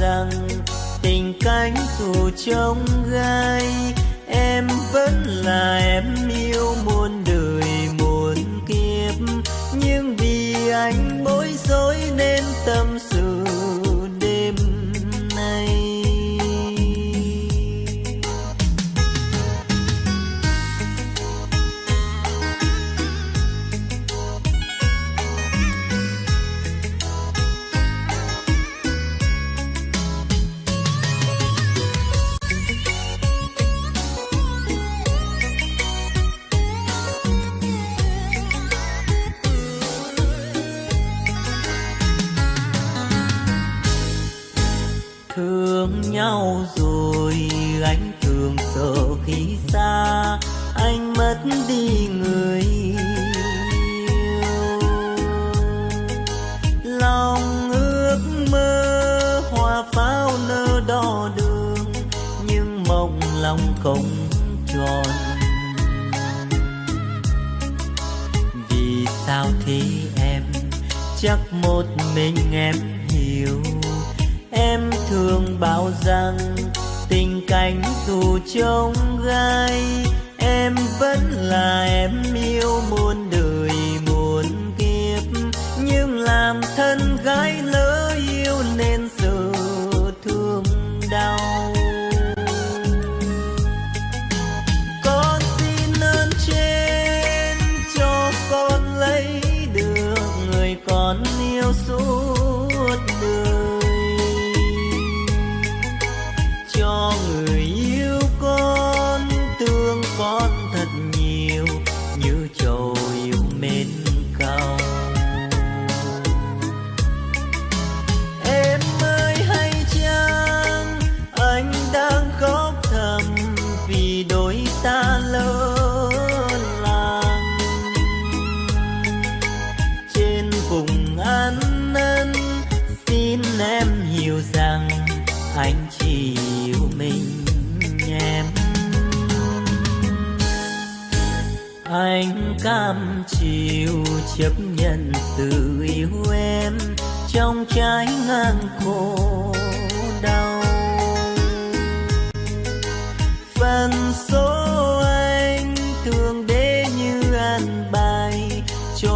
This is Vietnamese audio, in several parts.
rằng tình cánh dù trông gai em vẫn là em yêu. nhau rồi. Anh thường sợ khi xa anh mất đi người yêu. Lòng ước mơ hoa pháo nơ đo đường, nhưng mộng lòng không tròn. Vì sao thế em? Chắc một mình em thương bao rằng tình cảnh tù trông gai em vẫn là em yêu muốn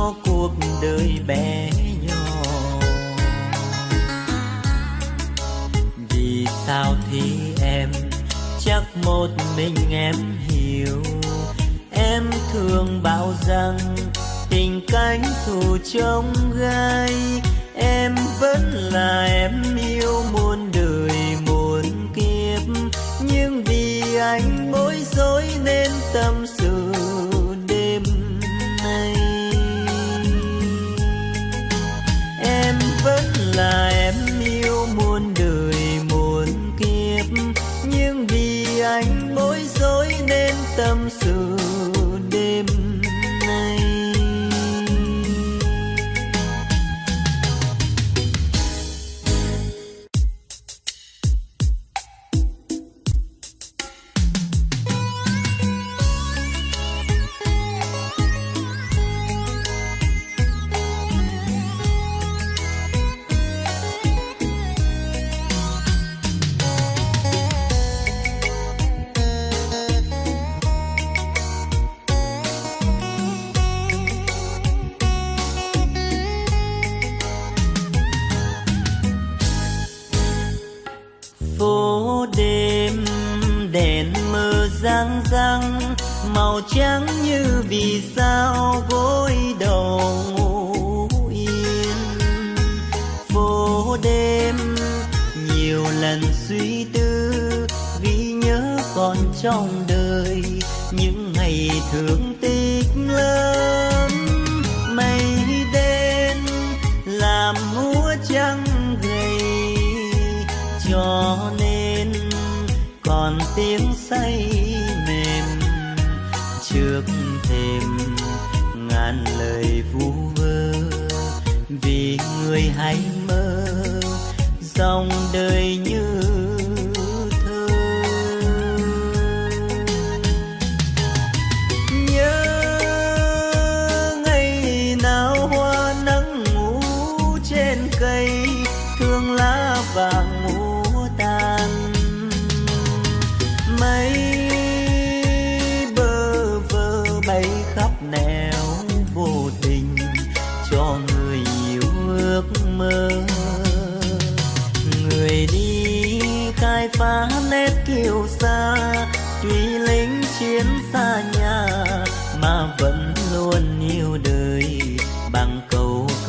cho cuộc đời bé nhỏ. Vì sao thì em chắc một mình em hiểu? Em thường bảo rằng tình cánh thù trong gai, em vẫn là em yêu muôn đời muôn kiếp. Nhưng vì anh bối rối nên tâm sự là em yêu muôn đời muôn kiếp. Nhưng vì anh bối rối nên tâm người hay mơ dòng đời như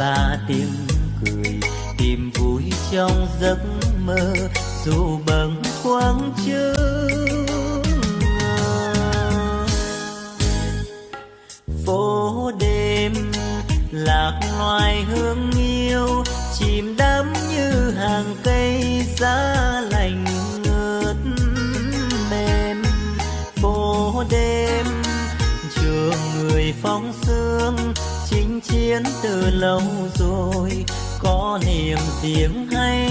xa tiếng cười, tìm vui trong giấc mơ, dù bâng khuâng chưa phố đêm lạc loài hương yêu, chìm đắm như hàng cây giá lành ngớt mềm. Phố đêm trường người phóng sương, chinh chiến từ lâu niềm tiếng hay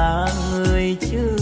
là người chưa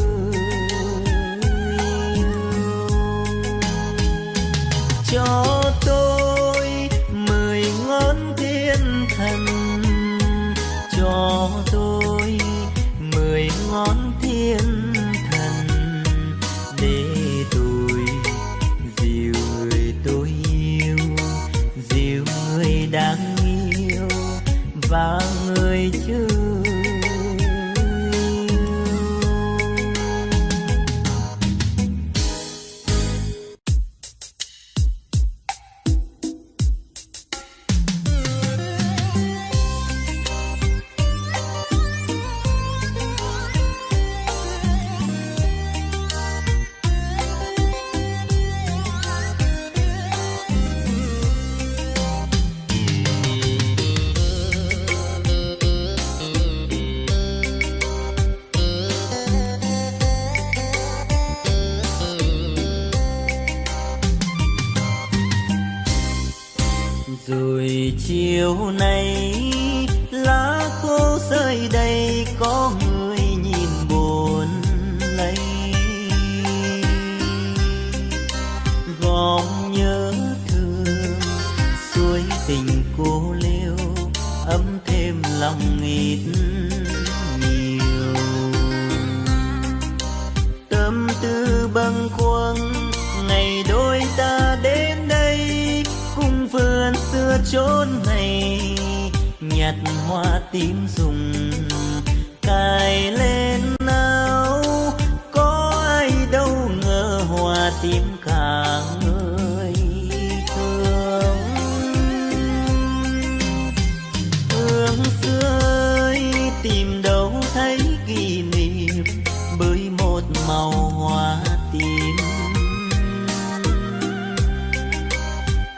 màu hoa tím.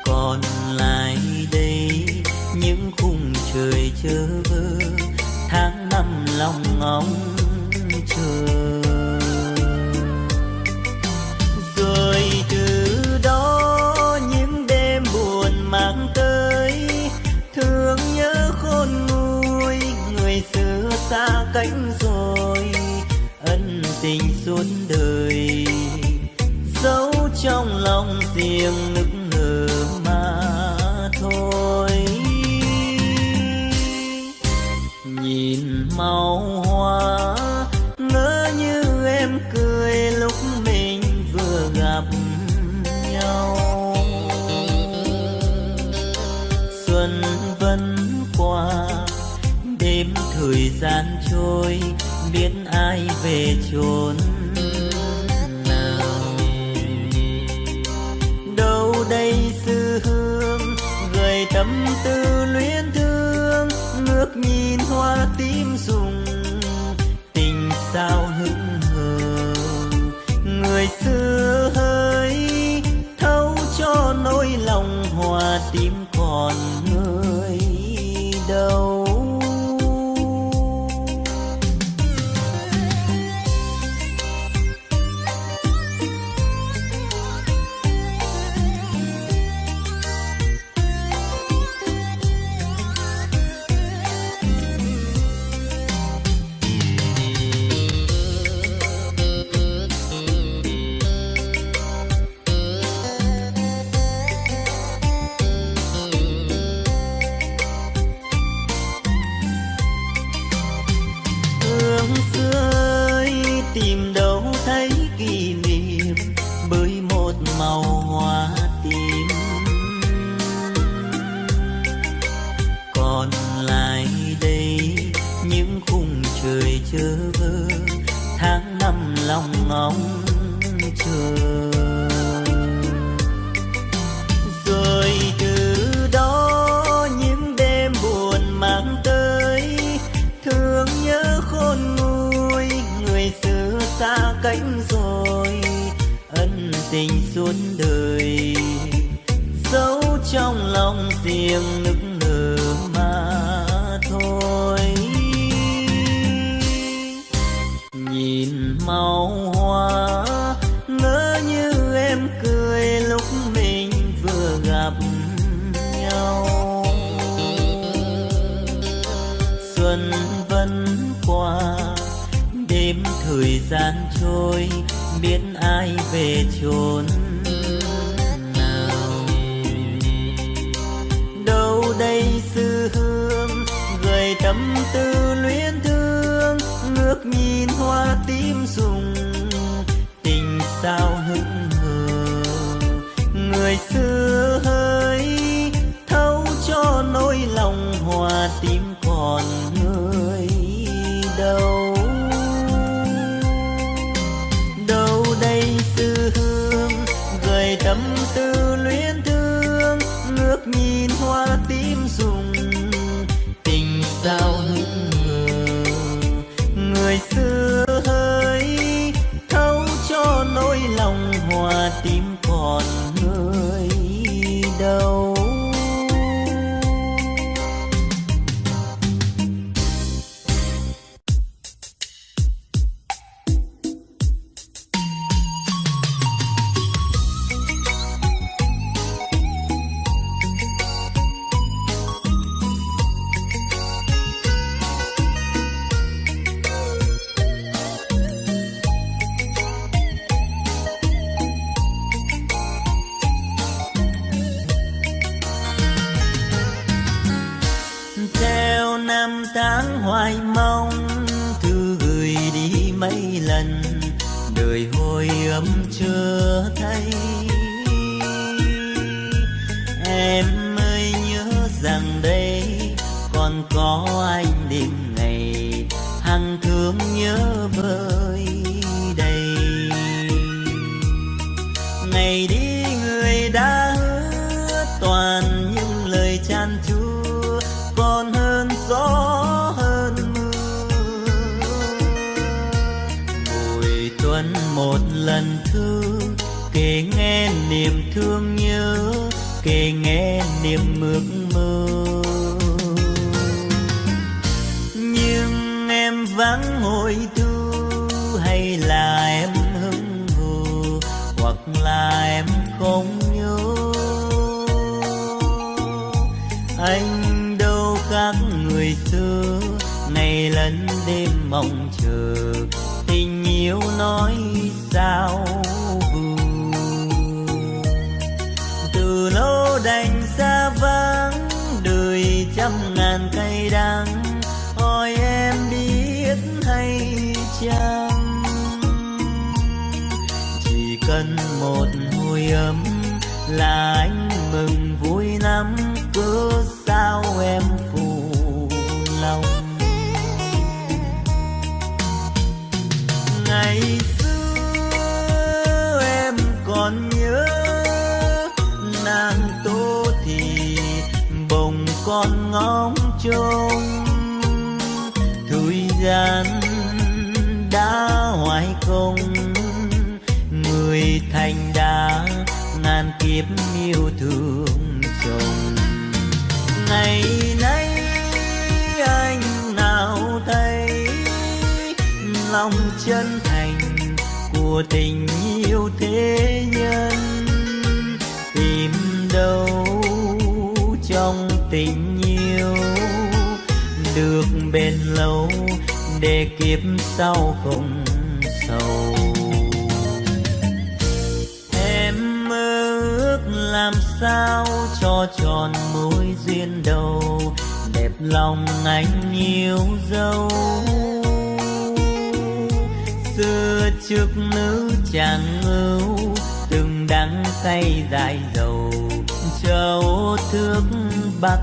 Còn lại đây, những khung trời chớ vơ, tháng năm lòng ngóng suốt đời, giấu trong lòng riêng nức nở mà thôi. Nhìn màu hoa, ngỡ như em cười lúc mình vừa gặp nhau. Xuân vẫn qua, đêm thời gian trôi, biết ai về chốn hoa tím rụng. Tình sao còn ngóng trông. Thời gian đã hoài công, người thành đã ngàn kiếp yêu thương chồng. Ngày nay anh nào thấy lòng chân thành của tình yêu thế nhân? bên lâu, để kiếp sau không sầu. Em mơ ước làm sao cho tròn mối duyên đầu, đẹp lòng anh yêu dấu. Xưa trước nữ chàng ngưu từng đắng cay dài dầu châu thước bắc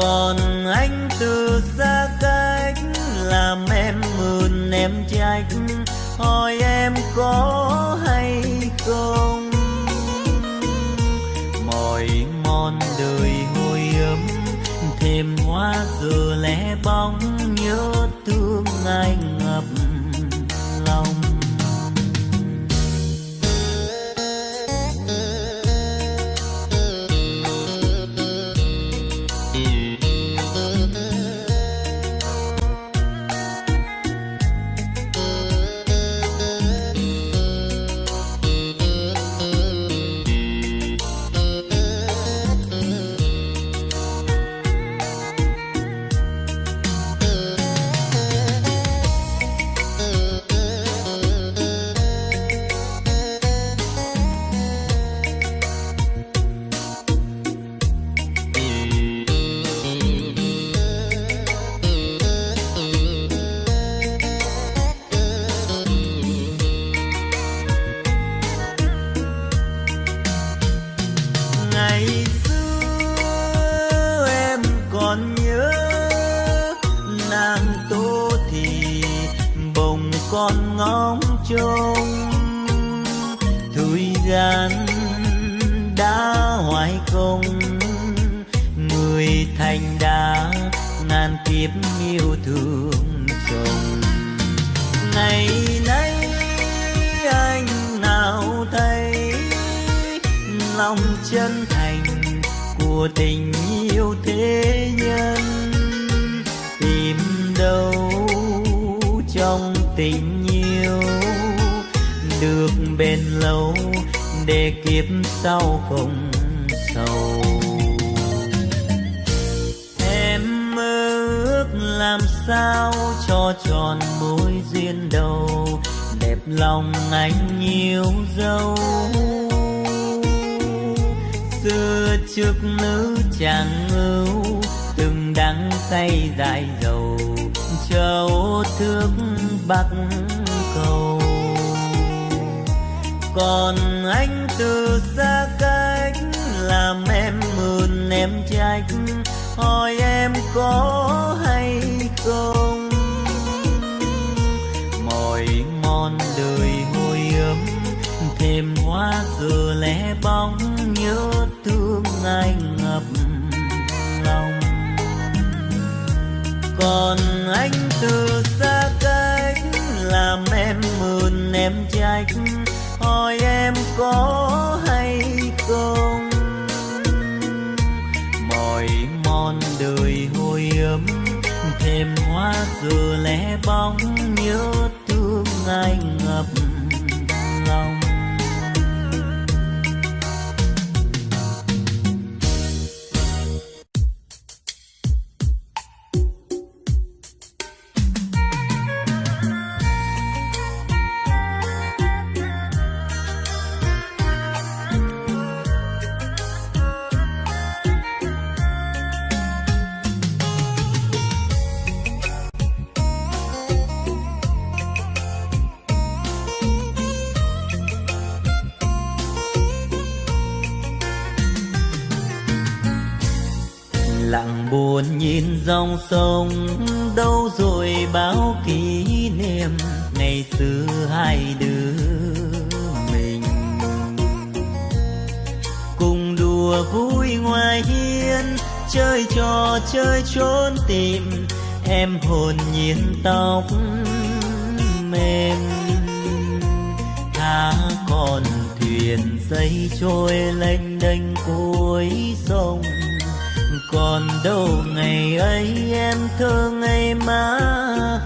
còn anh từ xa cách làm em mượn em trách, hỏi em có hay không? Mỏi mòn đời hôi ấm, thêm hoa giờ lẻ bóng, nhớ thương anh. Người hồi ấm thêm hoa giờ lẻ bóng nhớ thương anh ngập dòng đâu rồi bao kỷ niệm ngày xưa hai đứa mình. Cùng đùa vui ngoài hiên, chơi trò chơi trốn tìm, em hồn nhiên tóc mềm. Thả con thuyền dây trôi lênh đênh cuối sông còn đâu ngày ấy em thơ ngày má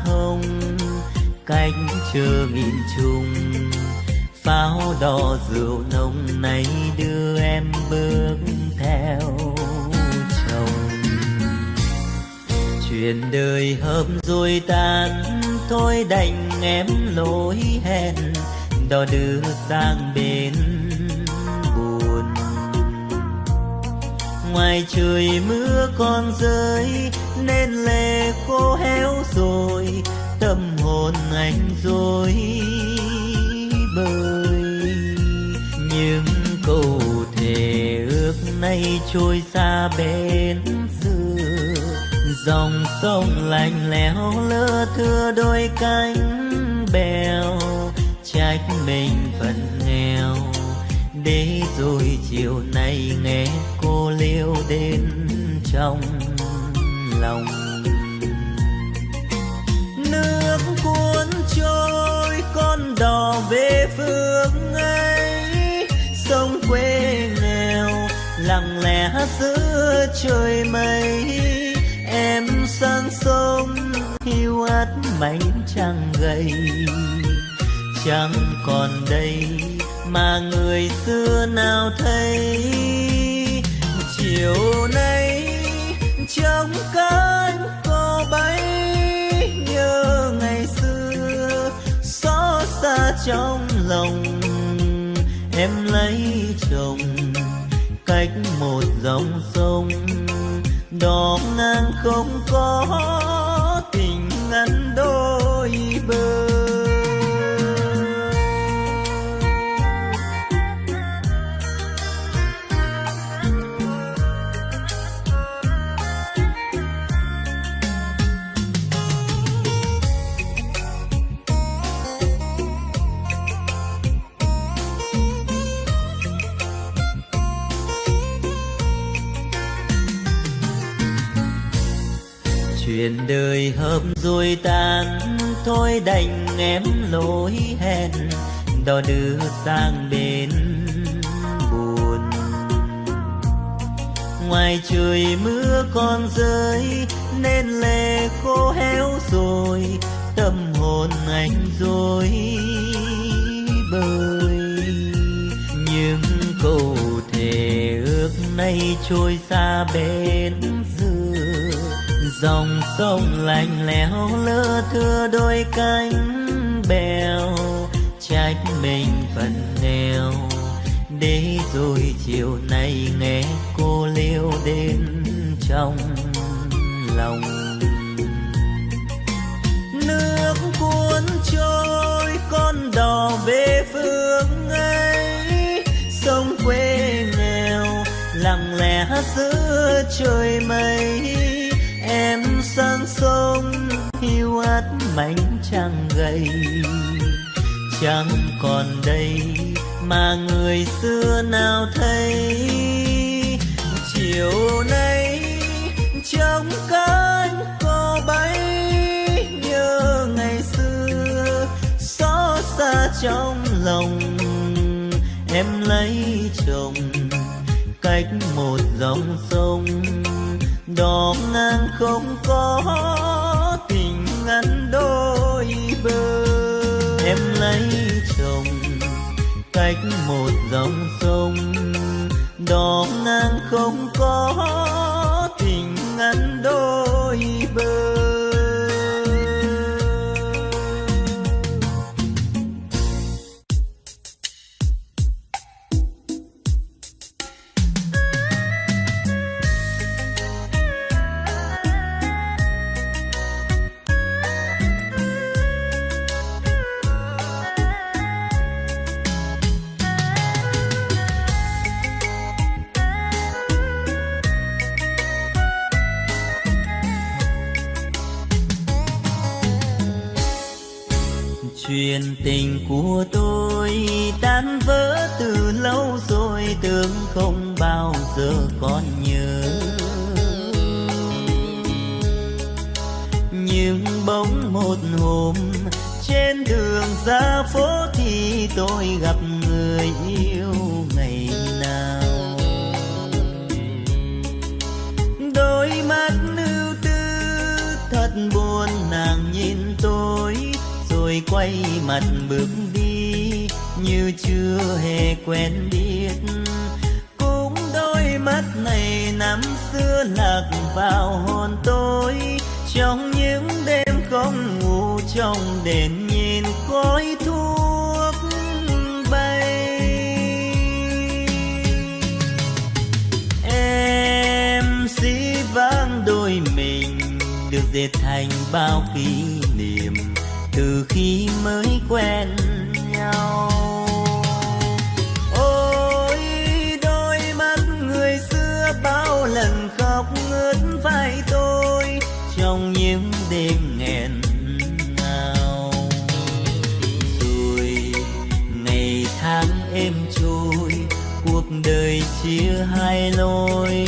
hồng. Cánh chờ nghìn trùng pháo đỏ rượu nồng này đưa em bước theo chồng. Chuyện đời hợp rồi tan thôi đành em lối hẹn. Đò đưa sang bên ngoài trời mưa còn rơi, nên lệ khô héo rồi, tâm hồn anh rồi bơi những câu thề ước nay trôi xa bên xưa, dòng sông lạnh lẽo lơ thưa đôi cánh bèo, trách mình phận nghèo để rồi chiều nay nghe cô liêu đến trong lòng. Nước cuốn trôi, con đò về phương ấy. Sông quê nghèo, lặng lẽ giữa trời mây. Em sang sông, hiu ắt mảnh trăng gầy. Chẳng còn đây mà người xưa nào thấy. Chiều nay trong cơn cô bay nhớ ngày xưa, xót xa trong lòng. Em lấy chồng cách một dòng sông đỏ ngang không có tình ngắn đôi bờ. Chuyện đời hợp rồi tan thôi đành em lỗi hẹn. Đò đưa sang bên buồn. Ngoài trời mưa còn rơi, nên lệ khô héo rồi. Tâm hồn anh rồi bơi nhưng câu thề ước nay trôi xa bên dòng sông lạnh lẽo lỡ thưa đôi cánh bèo, trách mình phần nghèo. Để rồi chiều nay nghe cô liêu đến trong lòng. Nước cuốn trôi, con đò về phương ấy. Sông quê nghèo, lặng lẽ giữa trời mây. Mảnh trăng gầy chẳng còn đây mà người xưa nào thấy. Chiều nay trong cánh có bay, nhớ ngày xưa xót xa trong lòng. Em lấy chồng cách một dòng sông, đò ngang không có một dòng sông đò ngang không có chuyện tình của tôi tan vỡ từ lâu rồi, tưởng không bao giờ còn nhớ. Nhưng bóng một hôm, trên đường ra phố thì tôi gặp người yêu ngày nào tôi quay mặt bước đi, như chưa hề quen biết. Cũng đôi mắt này năm xưa lạc vào hồn tôi, trong những đêm không ngủ trong đèn nhìn khói thuốc bay. Em xí vang đôi mình, được dệt thành bao kỷ niệm từ khi mới quen nhau. Ôi, đôi mắt người xưa bao lần khóc ngớt vai tôi trong những đêm nghẹn ngào. Rồi ngày tháng êm trôi, cuộc đời chia hai lối.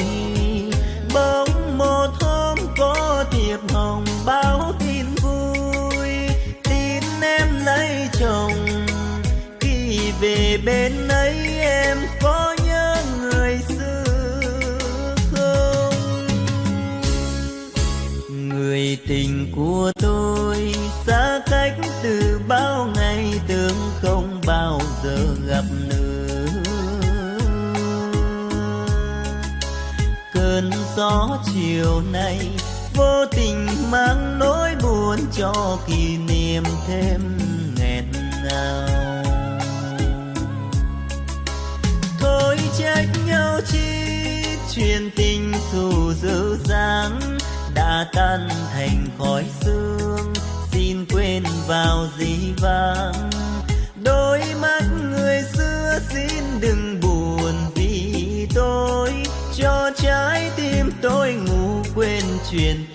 gió chiều nay, vô tình mang nỗi buồn cho kỷ niệm thêm nghẹn ngào. Thôi trách nhau chi, chuyện tình dù dữ dáng đã tan thành khói sương xin quên vào gì vãng. Đôi mắt người xưa xin đừng truyền.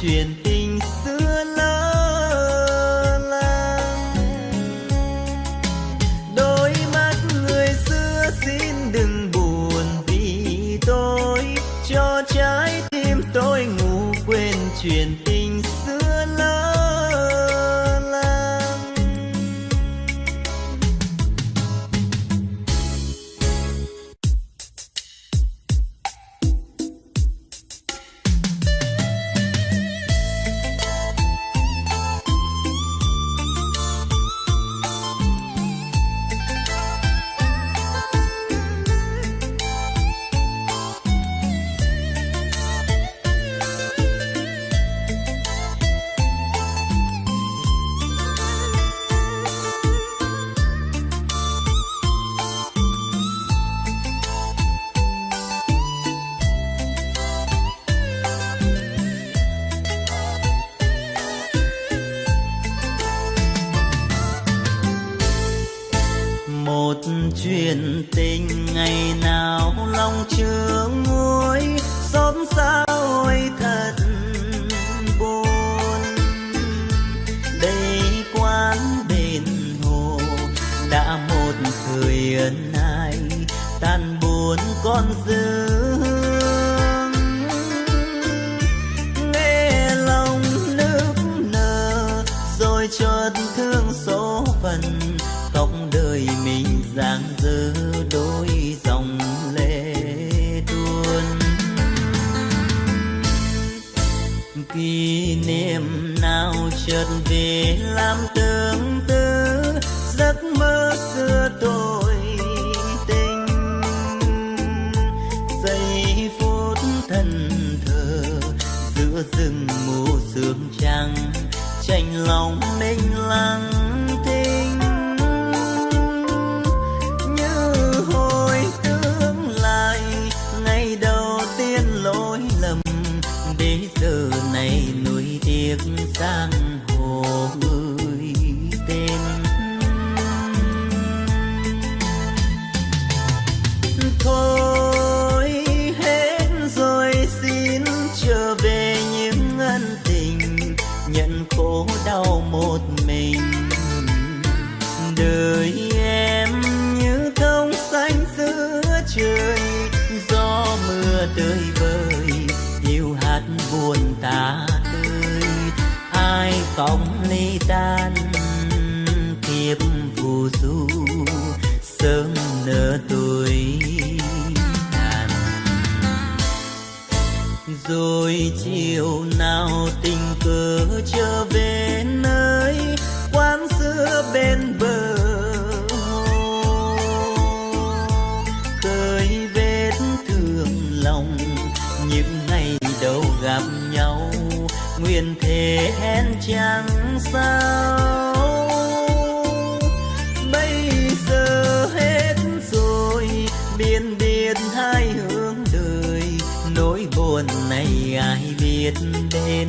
天 mưa rừng mù sương trăng tranh lòng mênh lăng tinh như hồi tương lai. Ngày đầu tiên lỗi lầm đến giờ này nuối tiếc sang chẳng sao. Bây giờ hết rồi biên biệt hai hướng đời. Nỗi buồn này ai biết đến?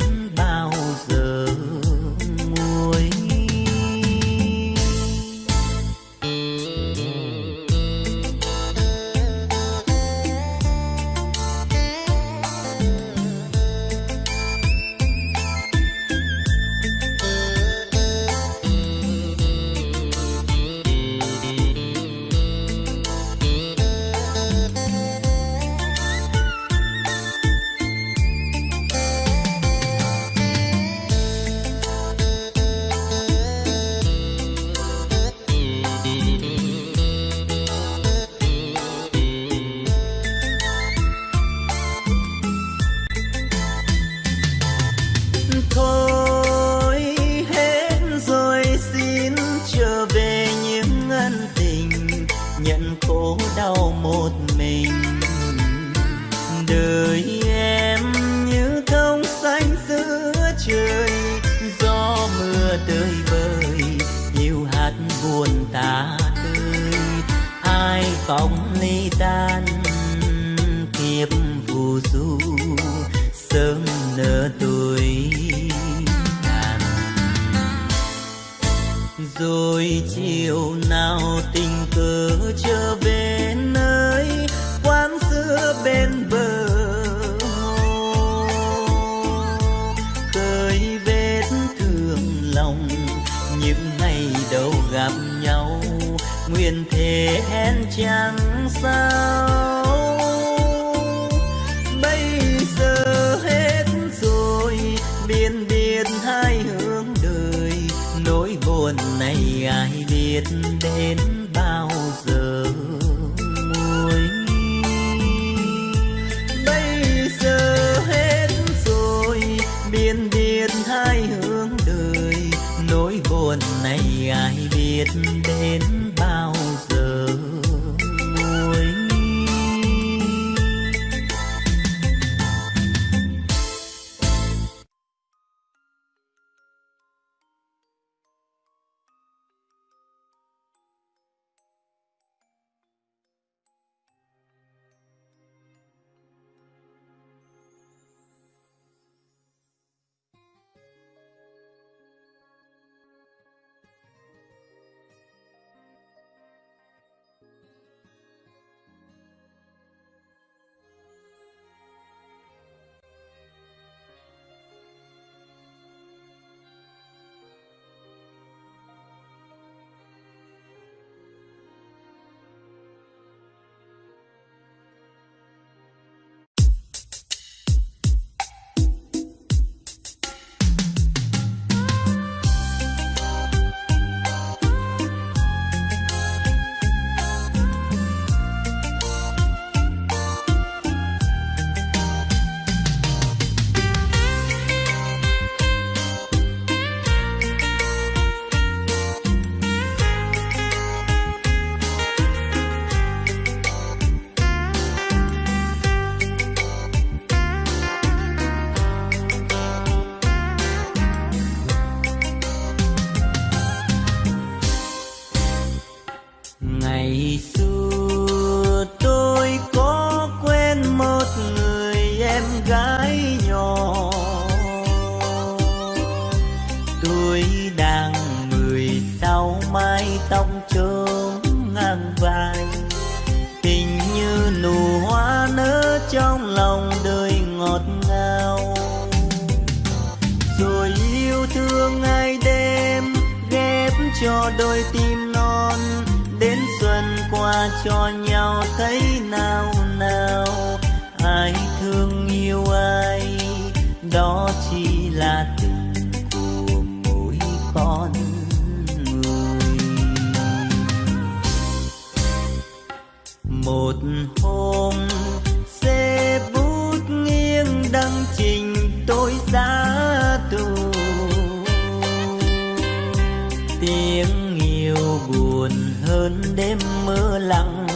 tiếng yêu buồn hơn đêm mưa lặng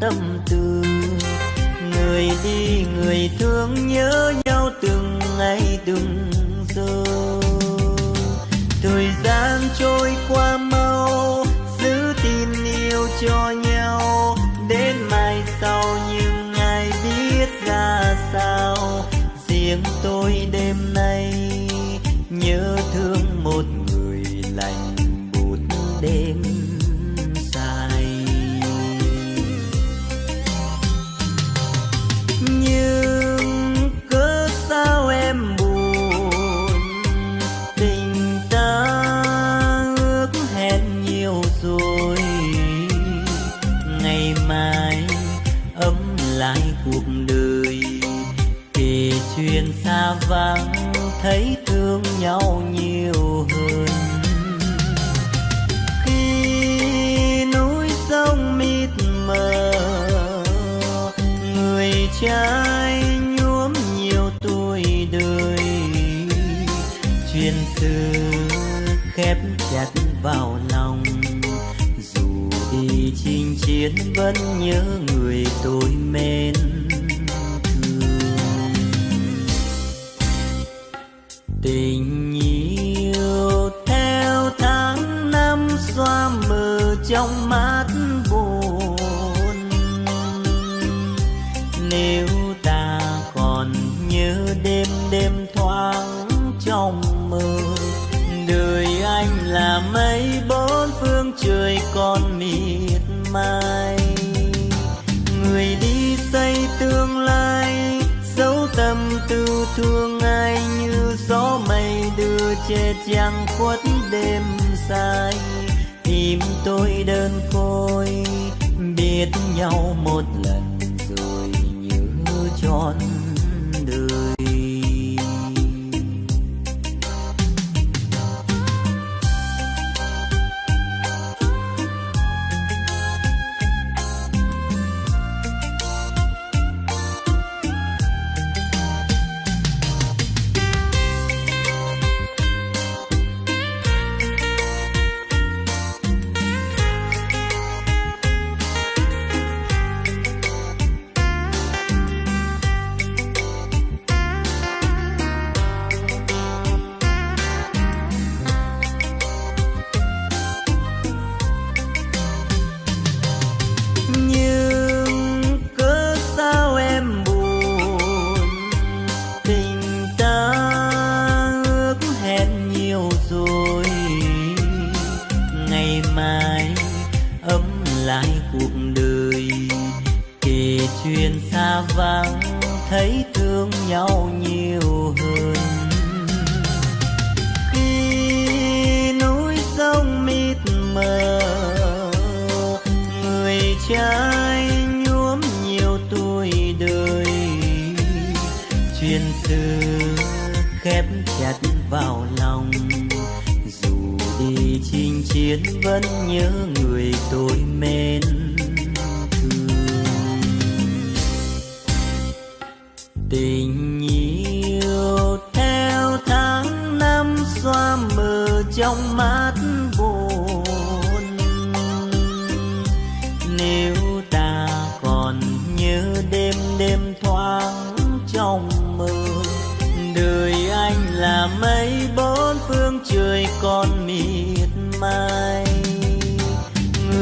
tâm tư. Người đi, người thương nhớ nhau từng ngày, từng giờ. Thời gian trôi qua mau, giữ tin yêu cho nhau. Đến mai sau nhưng ai biết ra sao. Riêng tôi đêm nay nhớ thiên vẫn nhớ người tôi mến. đêm dài tìm tôi đơn côi biết nhau một lần rồi như nhớ tròn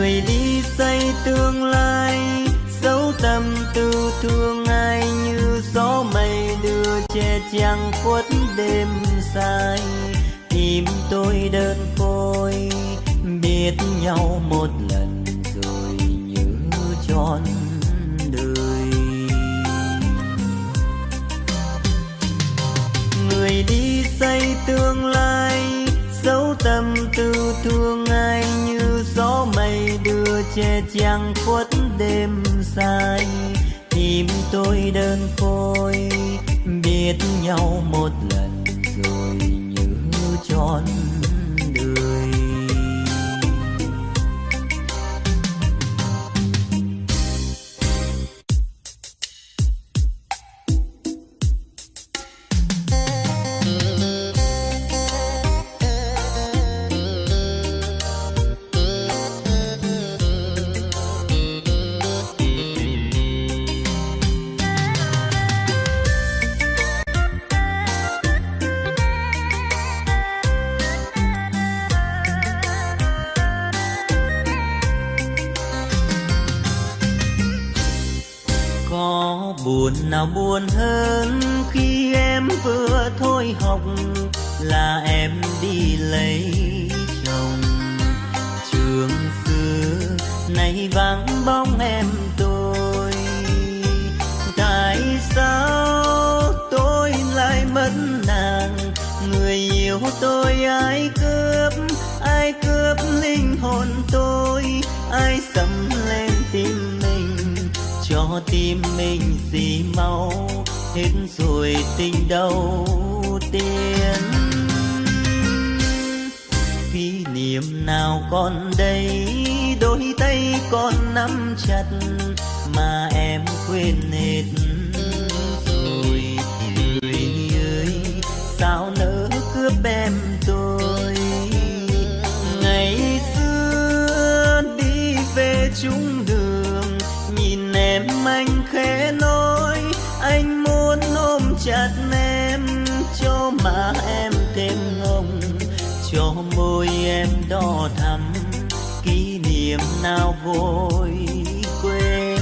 người đi xây tương lai, dấu tâm tư thương ai như gió mây đưa che chắn khuất đêm dài. Tìm tôi đơn côi, biết nhau một lần rồi như tròn đời. Người đi xây tương lai, dấu tâm tư thương che chang khuất đêm dài. Tim tôi đơn côi biết nhau một lần rồi như tròn buồn hơn hết rồi tình đầu tiên. Kỷ niệm nào còn đây, đôi tay còn nắm chặt mà em quên hết. Rồi người ơi, sao đo đỏ thắm kỷ niệm nào vội quên.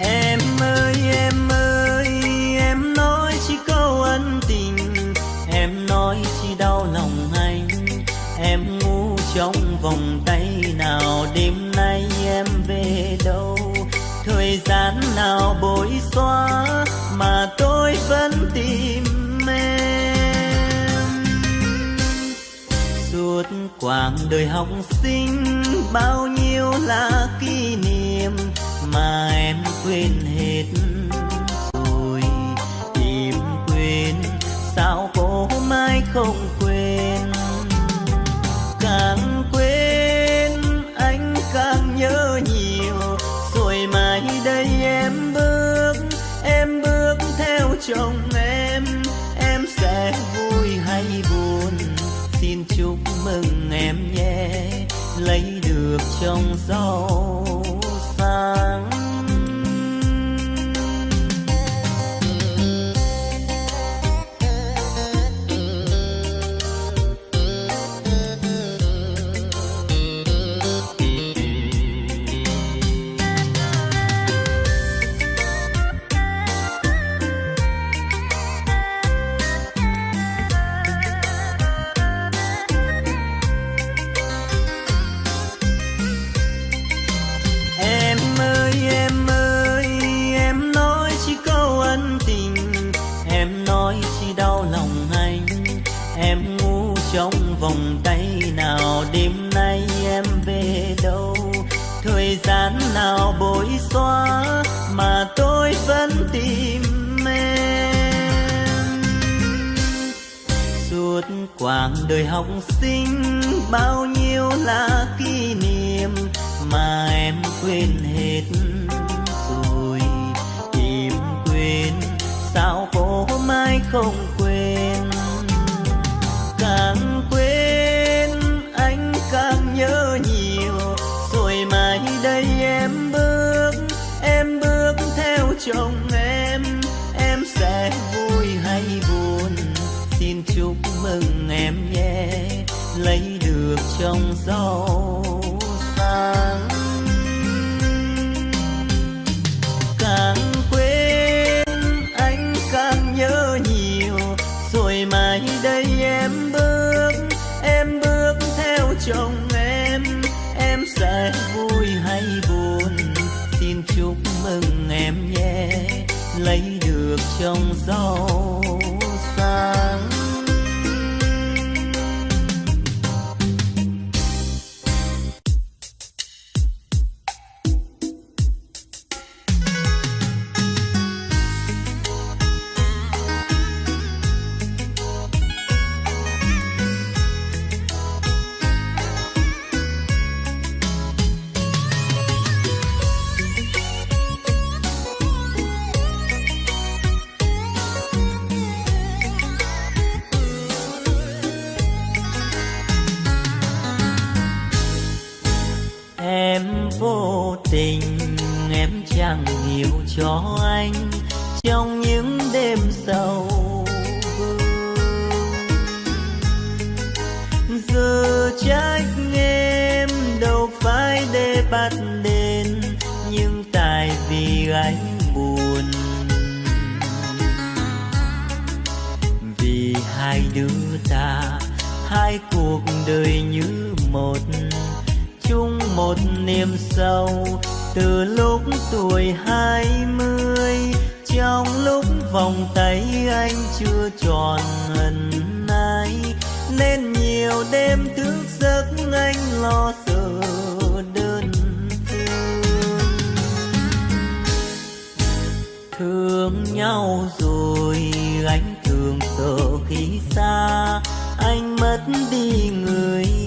Em ơi em ơi, em nói chỉ câu ân tình, em nói chỉ đau lòng anh. Em ngu trong vòng tay nào, đêm nay em về đâu? Thời gian nào bối xóa quãng đời học sinh bao nhiêu là kỷ niệm mà em quên hết. Rồi tìm quên, sao cô mai không trồng rau. Đời học sinh, bao nhiêu là kỷ niệm mà em quên hết rồi. Tìm quên sao cô mai không quên được chồng giàu sang càng quên, anh càng nhớ nhiều. Rồi mai đây em bước em bước theo chồng em. Em sẽ vui hay buồn, xin chúc mừng em nhé. Lấy được chồng giàu cho anh trong những đêm sầu giờ trách em đâu phải để bắt đền nhưng tại vì anh buồn. Vì hai đứa ta, hai cuộc đời như một, chung một niềm sâu từ lúc tuổi hai mươi, trong lúc vòng tay anh chưa tròn ân nay nên nhiều đêm thức giấc anh lo sợ đơn thương. Thương nhau rồi anh thường sợ khi xa, anh mất đi người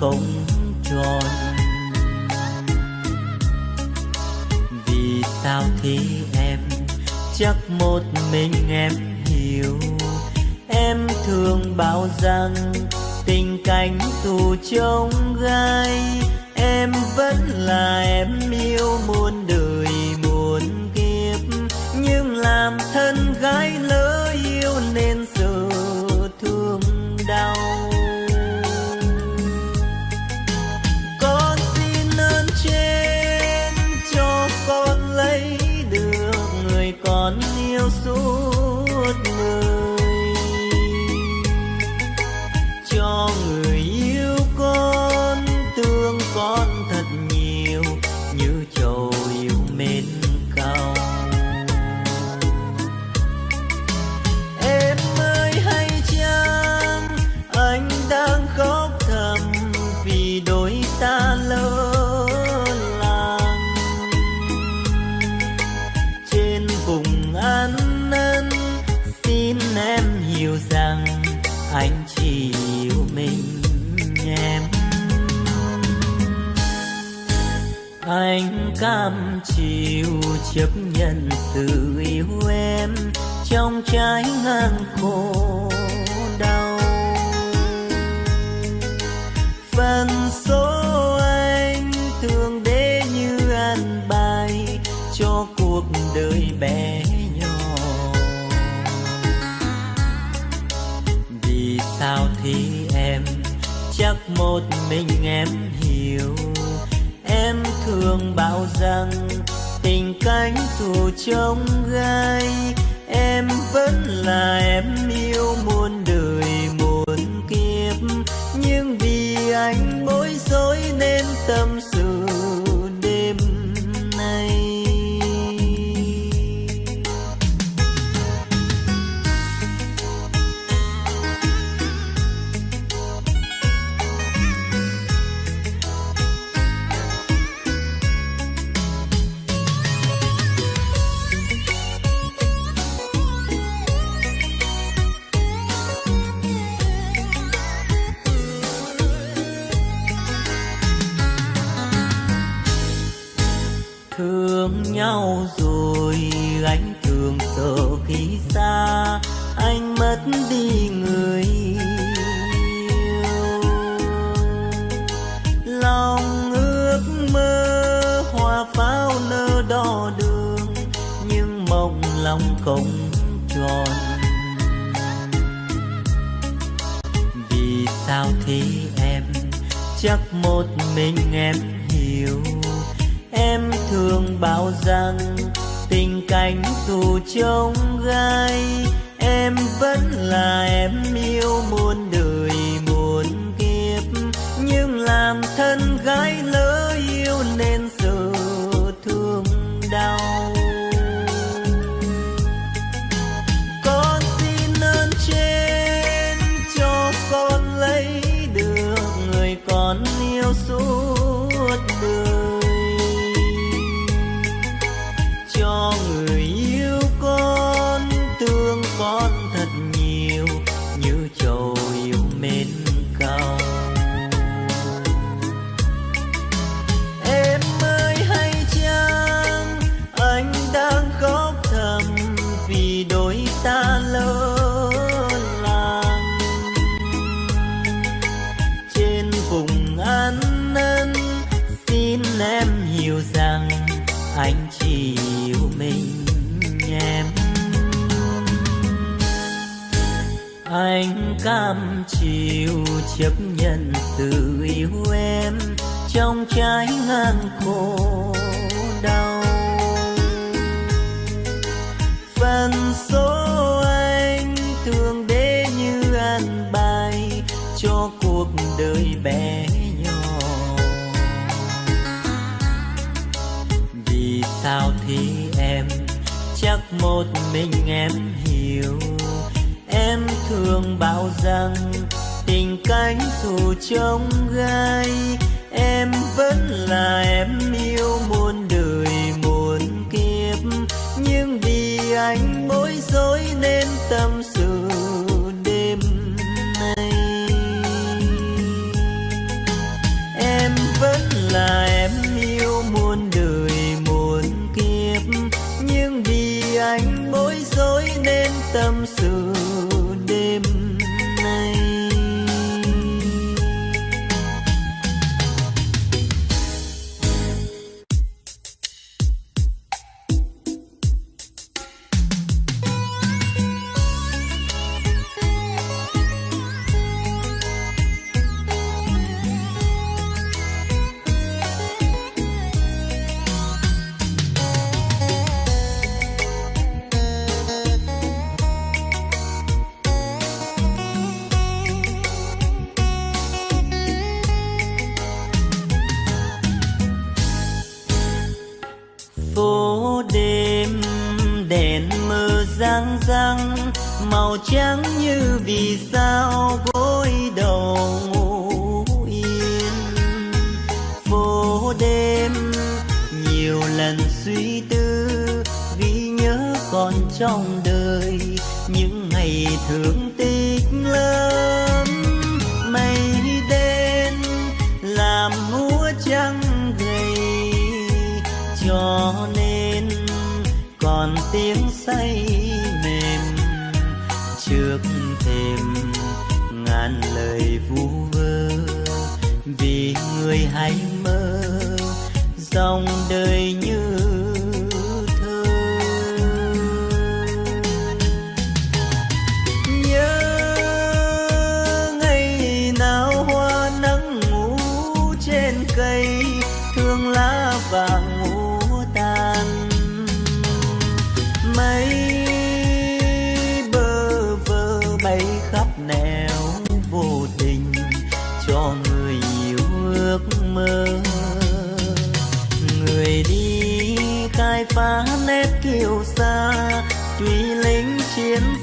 không tròn. Vì sao thế em? Chắc một mình em hiểu. Em thường bảo rằng tình cảnh tù trông gai. Em vẫn là em yêu muôn đời, muôn kiếp. Nhưng làm thân gái lỡ yêu nên dù trông gai em vẫn là em hiểu em thường bảo rằng tình cảnh dù trông gai. Em vẫn là em yêu muôn đời, muôn kiếp. Nhưng làm thân gái lớn khổ đau. Phần số anh thường để như an bài cho cuộc đời bé nhỏ. Vì sao thì em chắc một mình em hiểu? Em thường bảo rằng tình cánh dù trông gai vẫn là em yêu muôn đời, muôn kiếp. Nhưng vì anh bối rối nên tâm sự đêm nay. Em vẫn là em yêu muôn đời, muôn kiếp. Nhưng vì anh bối rối nên tâm sự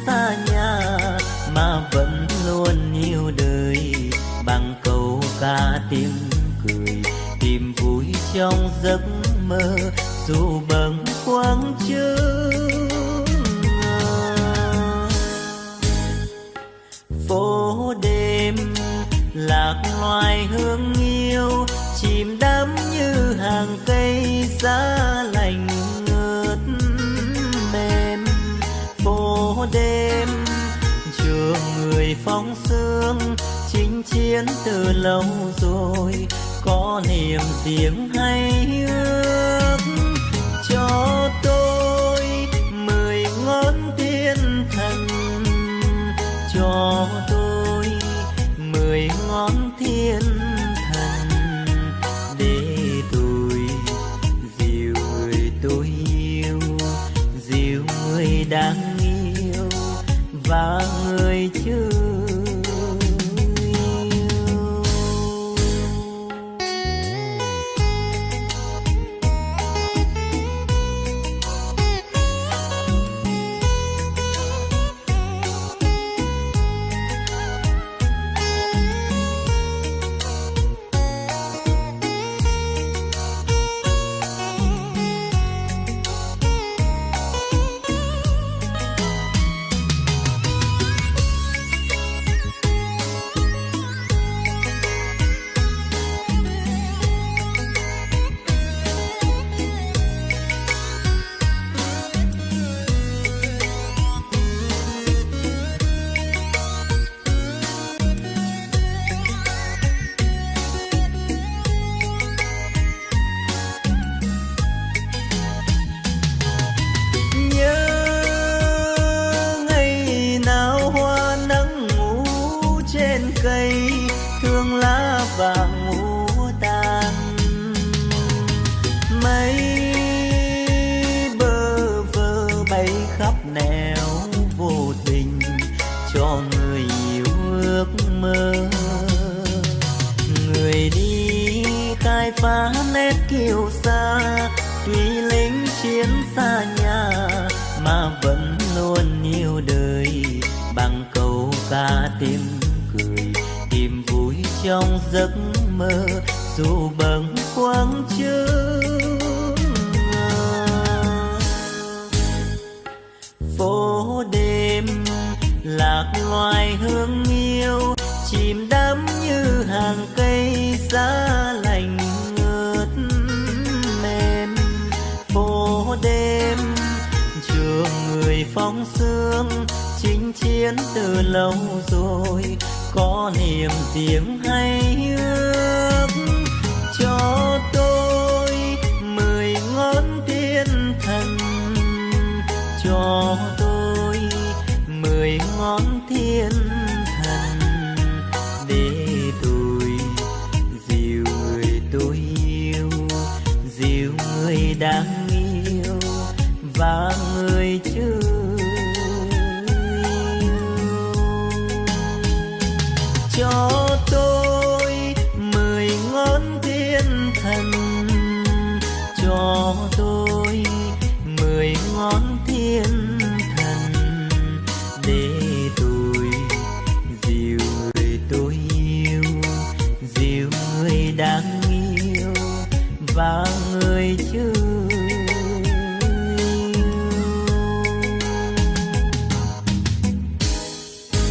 xa nhà mà vẫn luôn yêu đời. Bằng câu ca tiếng cười, tìm vui trong giấc mơ, dù bâng khuâng chưa phố đêm lạc loài hương yêu, chìm đắm như hàng cây xa lạ biến từ lâu rồi có niềm riêng hay ước? Tiếng